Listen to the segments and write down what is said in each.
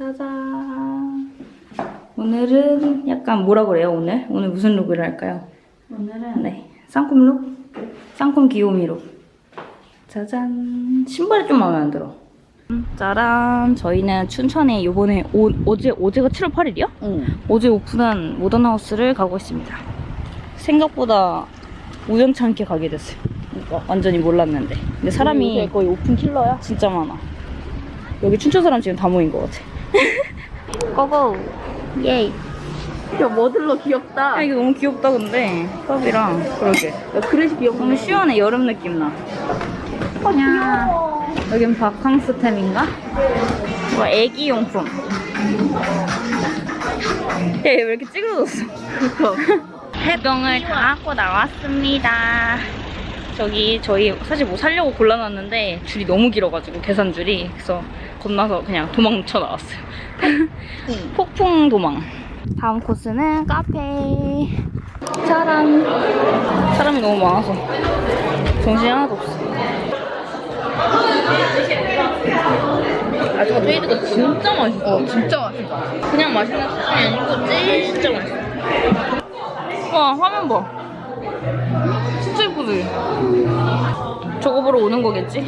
짜잔. 오늘은 약간 뭐라 그래요, 오늘? 오늘 무슨 look을 할까요? 오늘은 네. 쌍콤 look? 쌍콤 귀요미 look. 짜잔. 신발이 좀 마음에 안 들어. 음, 짜란. 저희는 춘천에 요번에 오, 어제, 어제가 7월 8일이야? 응. 어제 오픈한 모던하우스를 가고 있습니다. 생각보다 우연치 않게 가게 됐어요. 그러니까 완전히 몰랐는데. 근데 사람이 거의 오픈 킬러야. 진짜 많아. 여기 춘천 사람 지금 다 모인 것 같아. 고고! 예이! 야 머들러 귀엽다. 야, 이거 너무 귀엽다, 근데. 컵이랑. 그러게. 야 그릇이 귀엽네. 너무 시원해, 여름 느낌 나. 아 귀여워. 여긴 바캉스템인가? 뭐 애기 용품. 얘왜 이렇게 찌그러졌어? 해동을 다 하고 나왔습니다. 저기 저희 사실 뭐 사려고 골라놨는데 줄이 너무 길어가지고 계산줄이 그래서 건너서 그냥 도망쳐 나왔어요. 폭풍 도망. 다음 코스는 카페. 짜란. 사람이 너무 많아서 정신이 하나도 없어. 아저가 페이드가 진짜 맛있어. 어 진짜 맛있다. 그냥 맛있는 수준이 아니고 진짜 맛있어. 와 화면 봐. 진짜 예쁘지? 저거 보러 오는 거겠지?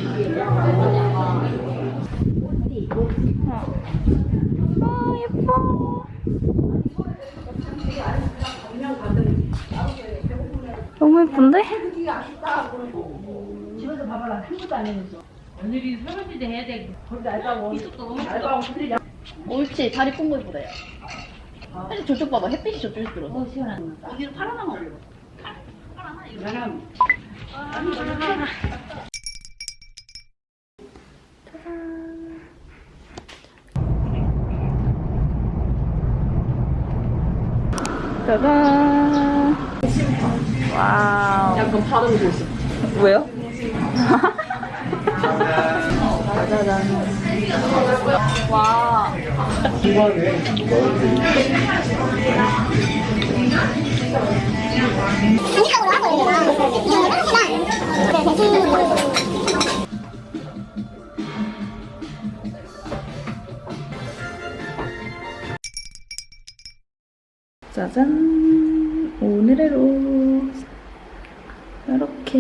아 예뻐. 너무 예쁜데? 옳지 다리 뽕거 이쁘다 야. 사실 저쪽 봐봐 햇빛이 저쪽에서 들어서. 어 시원하다. 여기는 파란만 올려. 짜잔. 와우. 약간 발음 고수. 왜요? 와. 짜잔. 오늘의 룩. 이렇게.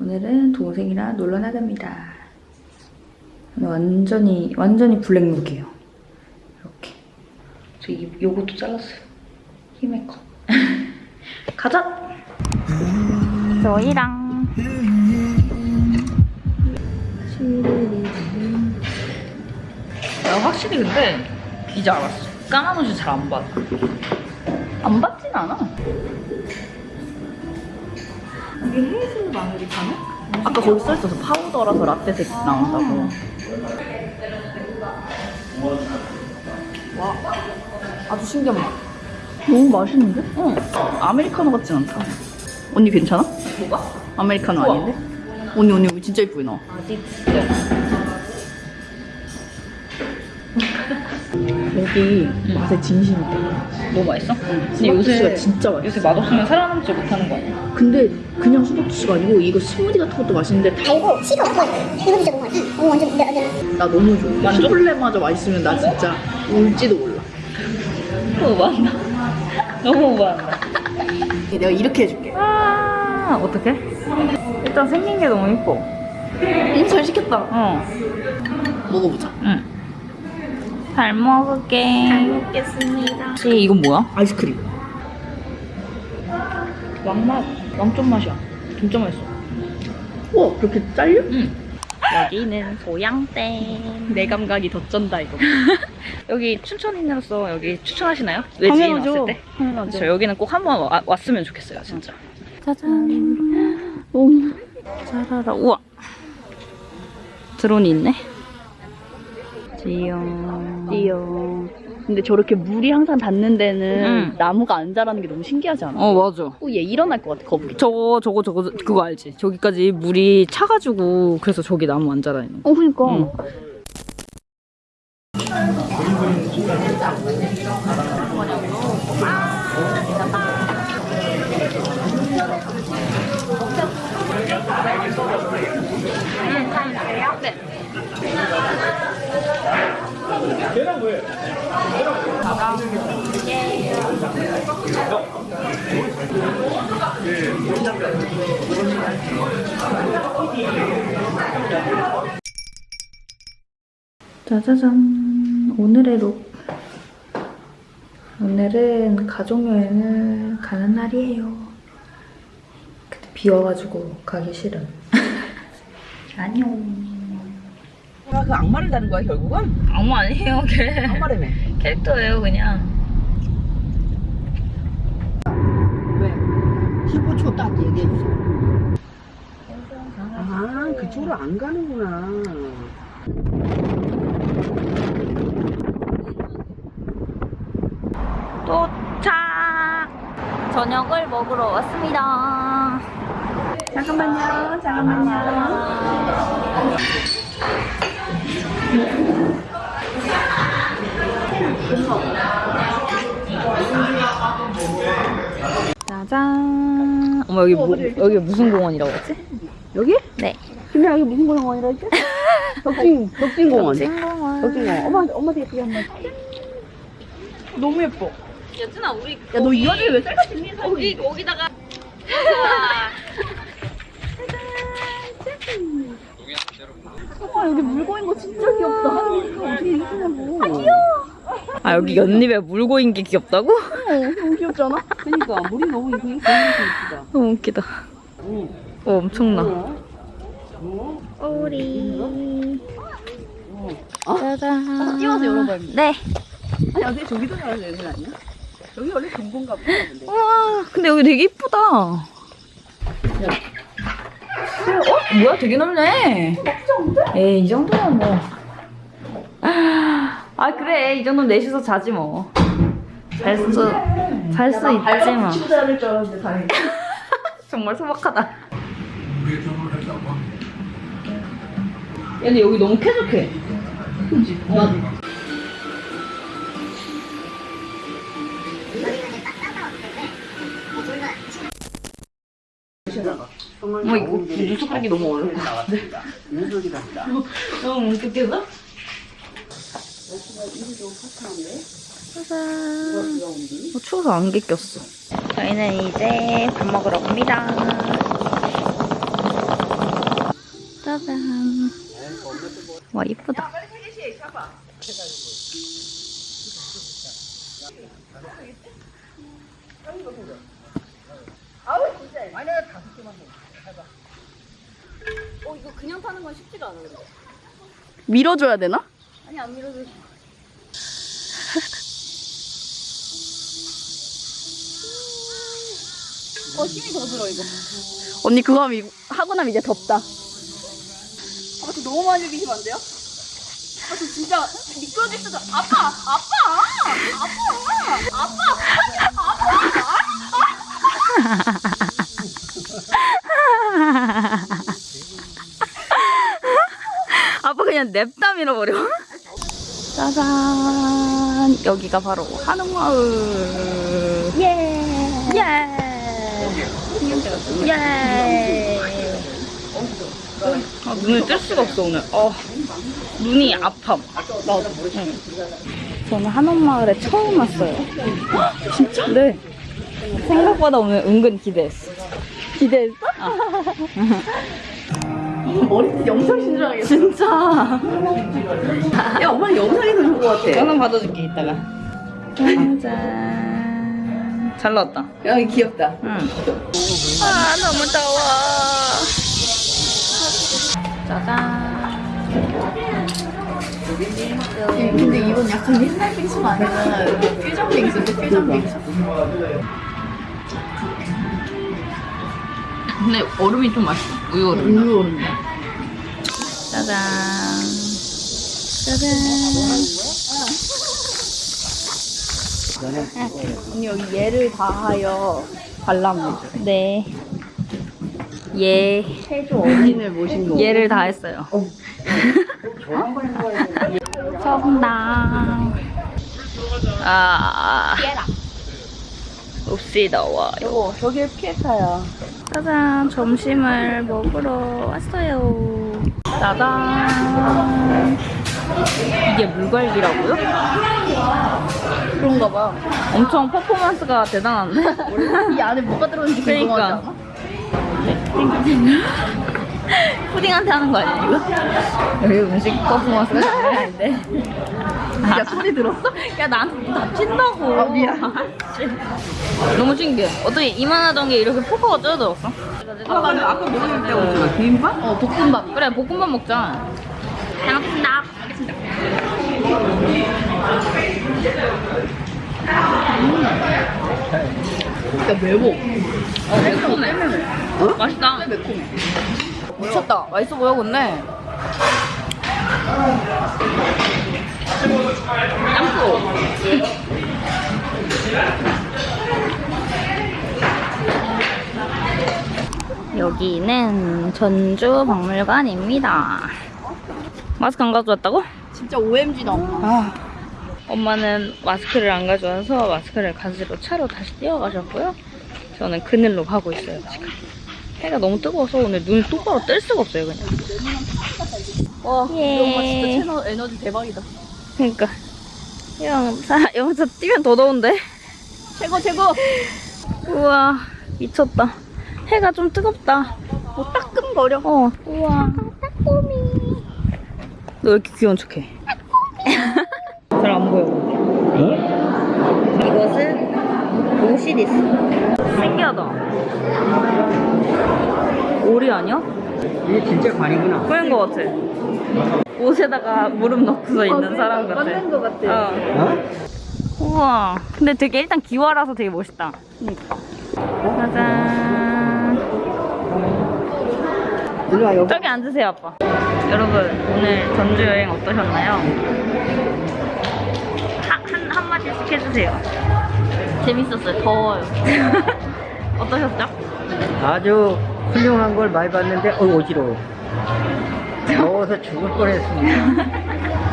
오늘은 동생이랑 놀러 나갑니다. 완전히, 완전히 블랙룩이에요. 이렇게. 저 이, 요것도 잘랐어요. 힘의 컷. 가자! 저희랑. 야, 확실히 근데 이제 알았어. 까만 옷이 잘 안 받아. 안 받진 않아. 이게 헤이즐 아메리카노? 아까 거기 써있어서 파우더라서 라떼색 나온다고. 와, 아주 신기한 맛. 너무 맛있는데? 응. 아메리카노 같진 않다. 언니 괜찮아? 뭐가? 아메리카노 아닌데? 언니 언니 여기 진짜 이쁘게 나와. 여기 맛에 진심이다. 너무 맛있어? 근데 요새 진짜 맛있어. 요새 맛없으면 살아남지 못하는 거 아니야? 근데 그냥 수박주스가 아니고 이거 스무디 같은 것도 맛있는데 다 이거 시가 없어. 이거 진짜 너무 맛있어. 어, 완전 나 너무 좋아. 만족? 초콜릿마저 맛있으면 나 진짜 울지도 몰라. 너무 많다. 너무 많다. 내가 이렇게 해줄게. 아, 어떡해? 일단 생긴 게 너무 이뻐. 음, 잘 시켰다. 어. 먹어보자. 응. 잘 먹을게. 잘 먹겠습니다. 혹시 이건 뭐야? 아이스크림. 왕맛. 왕점 맛이야. 진짜 맛있어. 와, 그렇게 잘려? 응. 여기는 소양댐. 내 감각이 더 쩐다, 이거. 여기 춘천인으로서 여기 추천하시나요? 외지인. 왔을 때? 당연하죠. 저 여기는 꼭 한번 와- 왔으면 좋겠어요, 진짜. 짜잔. 너무. 짜라라. 우와. 드론이 있네. 찌용. 띠용. 근데 저렇게 물이 항상 닿는 데는 응. 나무가 안 자라는 게 너무 신기하지 않아? 어, 맞아. 어, 얘 일어날 것 같아, 거북이. 저거, 저거, 저거, 그거 알지? 저기까지 물이 차가지고, 그래서 저기 나무 안 자라는 거. 어, 그니까. 응. 네. 계란 왜? 계란 왜? 짜자잔 오늘의 룩 오늘은 가족여행을 가는 날이에요 그때 비 와가지고 가기 싫은 안녕 그 악마를 다는 거야 결국은? 아무 아니에요 걔 악마라며. 캐릭터예요 그냥 왜? 15초 딱 얘기해 주세요. 아 그쪽으로 안 가는구나. 도착! 저녁을 먹으러 왔습니다. 잠깐만요, 잠깐만요. 짜잔. 어머, 여기, 뭐, 여기 무슨 공원이라고 했지? 여기? 네. 김이 여기 무슨 공원이라 했지? 덕진 덕진공원. 찐공원. 덕진공원. 엄마 엄마도 예쁘게 한 번. 너무 예뻐. 여준아, 우리. 야너이 와중에 왜 셀카 찍니? 거기, 거기다가. 와 여기 물고인 거 진짜 귀엽다. 어떻게 이렇게 하냐고. 아, 여기 연잎에 물 고인 게 귀엽다고? 너무 귀엽잖아. 그러니까 물이 너무 보이는 게 이쁘다. 너무 웃기다. 응. 어, 엄청나. 어? 오리. 아, 짜잔. 띄워서 열어봐요. 네. 아니 어떻게 저기도 가야 되는 거 아니야? 여기 원래 경공가 보다 근데. 우와, 근데 여기 되게 이쁘다. 어? 뭐야, 되게 넓네. 에이, 이 정도면 뭐. 아, 그래. 이 정도면 넷이서 자지 뭐. 잘 수, 잘 수 있지 뭐. 줄 알았는데 다행히. 정말 소박하다. 야, 근데 여기 너무 쾌적해. 그 지? 나도. 어머, 이거 뉴스 깔기 너무 어려워. 너무 웃겼어? 짜잔. 어, 추워서 안개 꼈어. 저희는 이제 밥 먹으러 갑니다. 짜잔. 와, 이쁘다. 어 이거 그냥 타는 건 쉽지가 않아 근데. 밀어줘야 되나? 아니 안 밀어도. 어 힘이 더 들어 이거. 언니 그거 하면 이- 하고 나면 이제 덥다. 아, 저 너무 많이 비시면 안 돼요? 아, 저 진짜 미끄러질 수도. 아빠, 아빠, 아빠, 아빠, 아빠 그냥 냅다 밀어버려. 짜잔. 여기가 바로 한옥마을. 예. 예. 예. 아, 눈을 뜰 수가 없어, 오늘. 어, 눈이 아파. 나도. 응. 저는 한옥마을에 처음 왔어요. 진짜? 네. 생각보다 오늘 은근 기대했어. 기대했어? 머리 영상 신청하겠어. 진짜. 야, 엄마는 영상에서 좋은 것 같아. 하나 받아줄게 이따가 짠. 잘 나왔다 야, 귀엽다. 응. 아 너무 더워 짜잔 근데 이건 약간 옛날 빙수가 아니라 퓨전 빙수인데 퓨전 빙수. 근데 얼음이 좀 맛있어 우유 얼음 우유 얼음. 짜잔 짜잔 언니 여기 얘를 다하여 관람을 네 예. 해조 어린을 모신 거. 얘를 다 했어요. 정답. 아. 없이 나와요. 여보, 저게 피에타야. 짜잔, 점심을 먹으러 왔어요. 짜잔. 이게 물갈비라고요? 그런가 봐. 엄청 퍼포먼스가 대단한데? 이 안에 뭐가 들어있는지 궁금하지 그러니까. 않아? 푸딩한테 하는 거 아니야 이거? 여기 음식 퍼포먼스가 장난 아닌데 야 소리 들었어? 야 나한테 다친다고. 아, 미안. 너무 신기해. 어떻게 이만하던 게 이렇게 포커가 쪄들었어? 아까 아까 먹을 때 오잖아 비빔밥? 어 볶음밥. 그래 볶음밥 먹자. 잘 먹겠습니다. 알겠습니다 진짜 매워. 어 매콤해. 맛있다. 매콤해. 미쳤다. 맛있어 보여 근데 짬뽕 여기는 전주 박물관입니다 마스크 안 가져왔다고? 진짜 OMG다 아 엄마는 마스크를 안 가져와서 마스크를 가지러 차로 다시 뛰어가셨고요. 저는 그늘로 가고 있어요, 지금. 해가 너무 뜨거워서 오늘 눈을 똑바로 뜰 수가 없어요, 그냥. 와, 예. 우리 엄마 진짜 채널 에너지 대박이다. 그러니까. 영사, 영사 뛰면 더 더운데? 최고, 최고! 우와, 미쳤다. 해가 좀 뜨겁다. 뭐 따끔거려. 어, 우와. 따꼬미. 너 왜 이렇게 귀여운 척해? 잘안 보여. 이것은 오시리스. 신기하다. 오리 아니야? 이게 진짜 관이구나. 그런 거 같아. 옷에다가 무릎 넣고서 있는 사람 같아. 맞는 거 같아. 어. 어? 우와. 근데 되게 일단 기와라서 되게 멋있다. 짜잔. 일로 와, 여기. 저기 앉으세요, 아빠. 여러분, 오늘 전주 여행 어떠셨나요? 하, 한, 한마디씩 해주세요. 재밌었어요. 더워요. 어떠셨죠? 아주 훌륭한 걸 많이 봤는데, 어, 어지러워. 더워서 죽을 뻔했습니다.